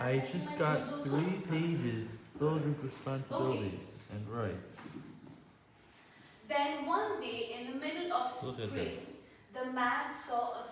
I just got three pages filled with responsibilities and rights. Then one day in the middle of Look spring, the man saw a